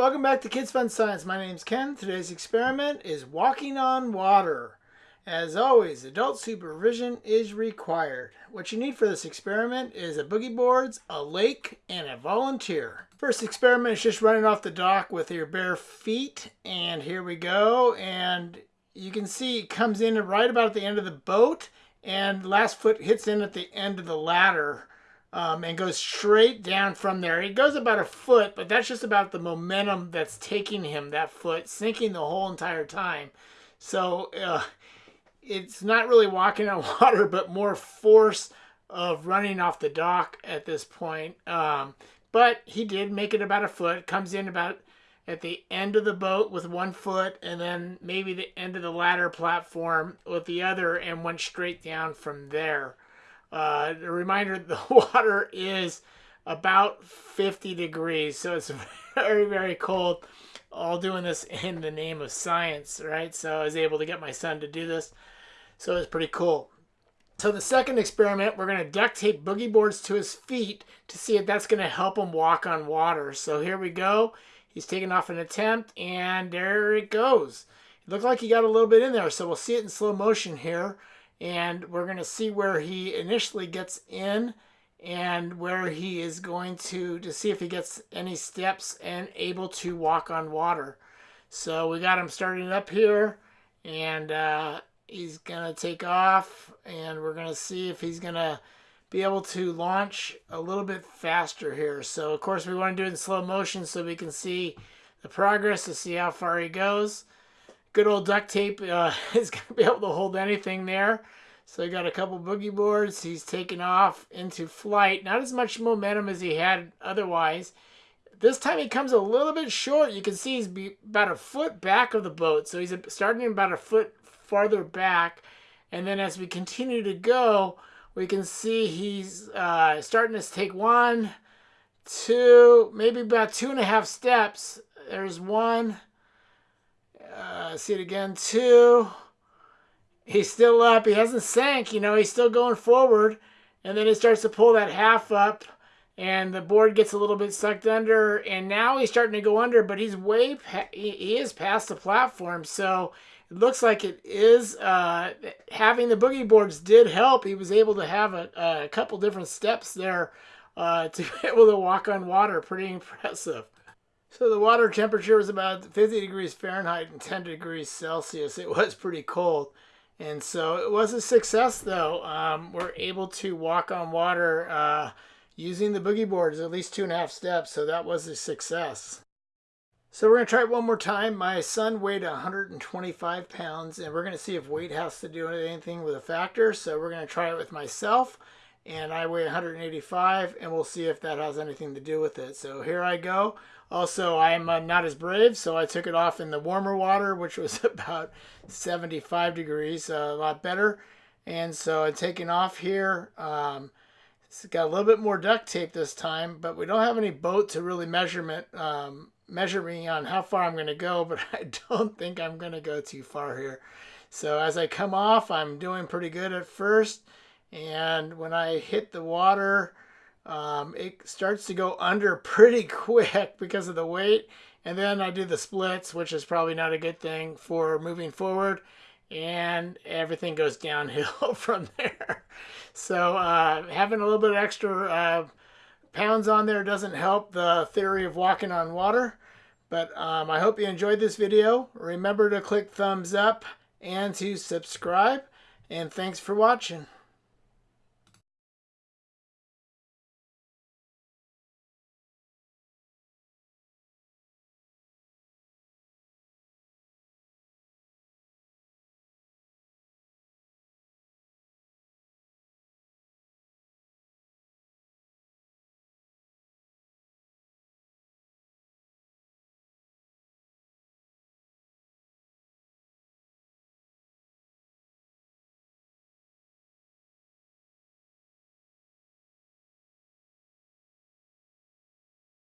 Welcome back to Kids Fun Science. My name's Ken. Today's experiment is walking on water. As always, adult supervision is required. What you need for this experiment is a boogie boards, a lake, and a volunteer. First experiment is just running off the dock with your bare feet. And here we go. And you can see it comes in right about at the end of the boat. And last foot hits in at the end of the ladder um, and goes straight down from there. He goes about a foot, but that's just about the momentum that's taking him that foot, sinking the whole entire time. So uh, it's not really walking on water, but more force of running off the dock at this point. Um, but he did make it about a foot, comes in about at the end of the boat with one foot, and then maybe the end of the ladder platform with the other, and went straight down from there. Uh, a reminder, the water is about 50 degrees, so it's very, very cold. All doing this in the name of science, right? So I was able to get my son to do this. So it's pretty cool. So the second experiment, we're going to duct tape boogie boards to his feet to see if that's going to help him walk on water. So here we go. He's taking off an attempt, and there it goes. It looked like he got a little bit in there, so we'll see it in slow motion here and we're going to see where he initially gets in and where he is going to to see if he gets any steps and able to walk on water. So we got him starting up here and uh, he's gonna take off and we're gonna see if he's gonna be able to launch a little bit faster here. So of course we want to do it in slow motion so we can see the progress to see how far he goes good old duct tape uh, is going to be able to hold anything there. So he got a couple boogie boards. He's taken off into flight. Not as much momentum as he had otherwise. This time he comes a little bit short. You can see he's about a foot back of the boat. So he's starting about a foot farther back. And then as we continue to go, we can see he's uh, starting to take one, two, maybe about two and a half steps. There's one, uh, see it again, two. He's still up. He hasn't sank. You know, he's still going forward. And then he starts to pull that half up. And the board gets a little bit sucked under. And now he's starting to go under. But he's way, he is past the platform. So it looks like it is, uh, having the boogie boards did help. He was able to have a, a couple different steps there uh, to be able to walk on water. Pretty impressive. So the water temperature was about 50 degrees Fahrenheit and 10 degrees Celsius. It was pretty cold. And so it was a success though. Um, we're able to walk on water uh, using the boogie boards at least two and a half steps. So that was a success. So we're going to try it one more time. My son weighed 125 pounds and we're going to see if weight has to do anything with a factor. So we're going to try it with myself and I weigh 185 and we'll see if that has anything to do with it. So here I go. Also, I'm uh, not as brave, so I took it off in the warmer water, which was about 75 degrees, uh, a lot better. And so I'm taking off here. Um, it's got a little bit more duct tape this time, but we don't have any boat to really measurement um, measure me on how far I'm going to go, but I don't think I'm going to go too far here. So as I come off, I'm doing pretty good at first. And when I hit the water, um, it starts to go under pretty quick because of the weight. And then I do the splits, which is probably not a good thing for moving forward. And everything goes downhill from there. So uh, having a little bit of extra uh, pounds on there doesn't help the theory of walking on water. But um, I hope you enjoyed this video. Remember to click thumbs up and to subscribe. And thanks for watching.